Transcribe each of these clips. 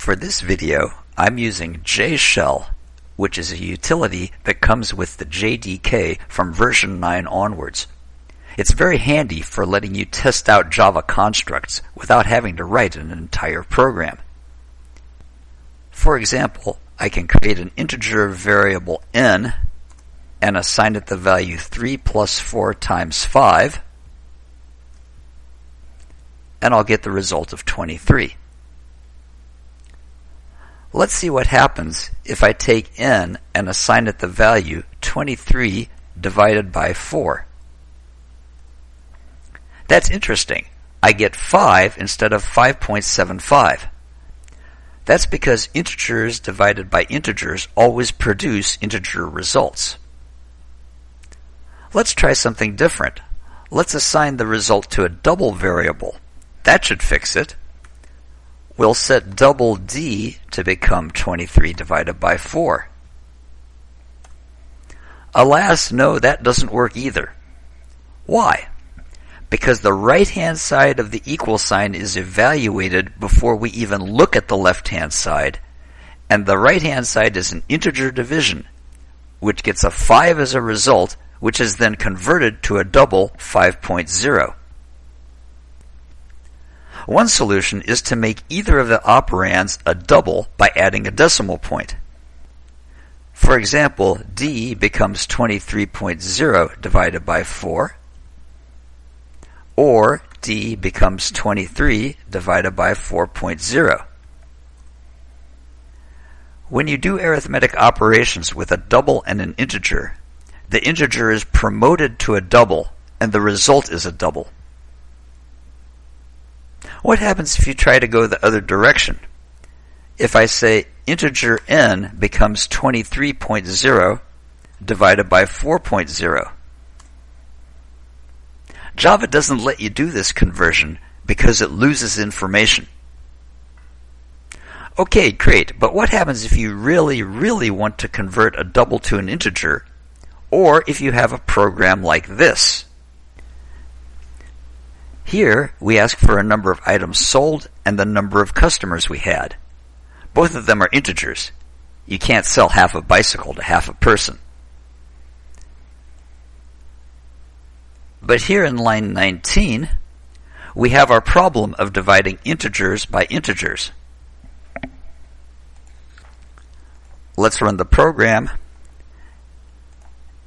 For this video, I'm using JShell, which is a utility that comes with the JDK from version 9 onwards. It's very handy for letting you test out Java constructs without having to write an entire program. For example, I can create an integer variable n and assign it the value 3 plus 4 times 5, and I'll get the result of 23. Let's see what happens if I take n and assign it the value 23 divided by 4. That's interesting. I get 5 instead of 5.75. That's because integers divided by integers always produce integer results. Let's try something different. Let's assign the result to a double variable. That should fix it. We'll set double D to become 23 divided by 4. Alas, no, that doesn't work either. Why? Because the right-hand side of the equal sign is evaluated before we even look at the left-hand side, and the right-hand side is an integer division, which gets a 5 as a result, which is then converted to a double 5.0. One solution is to make either of the operands a double by adding a decimal point. For example, d becomes 23.0 divided by 4, or d becomes 23 divided by 4.0. When you do arithmetic operations with a double and an integer, the integer is promoted to a double and the result is a double. What happens if you try to go the other direction? If I say integer n becomes 23.0 divided by 4.0. Java doesn't let you do this conversion because it loses information. Okay, great, but what happens if you really, really want to convert a double to an integer, or if you have a program like this? Here, we ask for a number of items sold and the number of customers we had. Both of them are integers. You can't sell half a bicycle to half a person. But here in line 19, we have our problem of dividing integers by integers. Let's run the program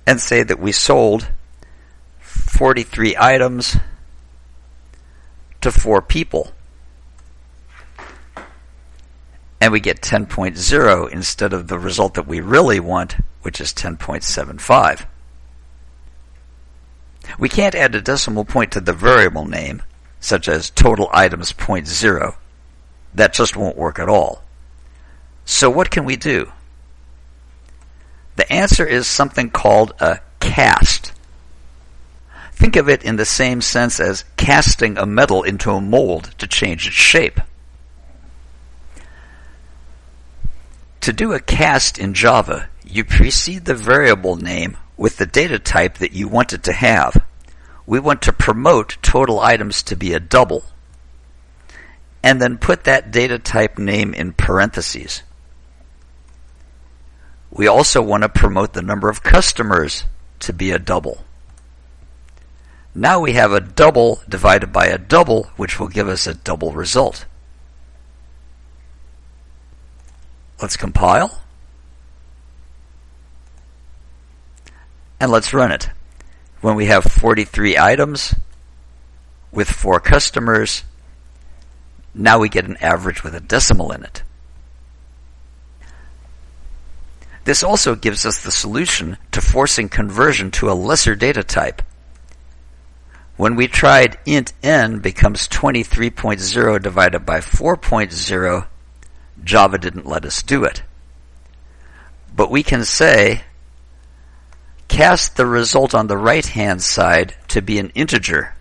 and say that we sold 43 items to four people. And we get 10.0 instead of the result that we really want, which is 10.75. We can't add a decimal point to the variable name, such as total items point zero. That just won't work at all. So what can we do? The answer is something called a cast. Think of it in the same sense as casting a metal into a mold to change its shape. To do a cast in Java, you precede the variable name with the data type that you want it to have. We want to promote total items to be a double, and then put that data type name in parentheses. We also want to promote the number of customers to be a double. Now we have a double divided by a double, which will give us a double result. Let's compile. And let's run it. When we have 43 items with 4 customers, now we get an average with a decimal in it. This also gives us the solution to forcing conversion to a lesser data type. When we tried int n becomes 23.0 divided by 4.0, Java didn't let us do it. But we can say, cast the result on the right hand side to be an integer.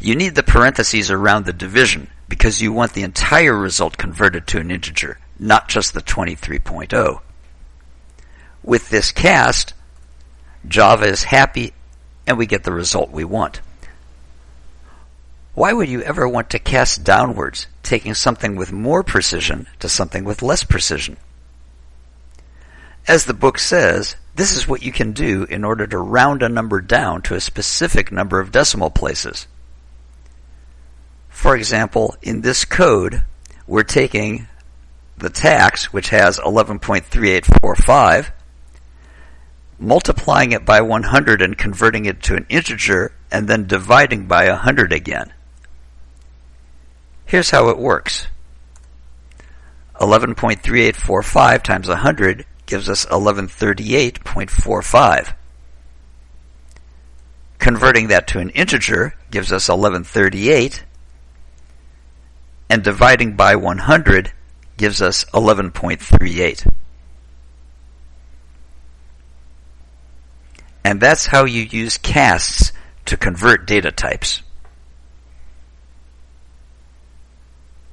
You need the parentheses around the division because you want the entire result converted to an integer, not just the 23.0. With this cast, Java is happy and we get the result we want. Why would you ever want to cast downwards, taking something with more precision to something with less precision? As the book says, this is what you can do in order to round a number down to a specific number of decimal places. For example, in this code, we're taking the tax, which has 11.3845, multiplying it by 100 and converting it to an integer, and then dividing by 100 again. Here's how it works. 11.3845 times 100 gives us 1138.45. Converting that to an integer gives us 1138, and dividing by 100 gives us 11.38. And that's how you use casts to convert data types.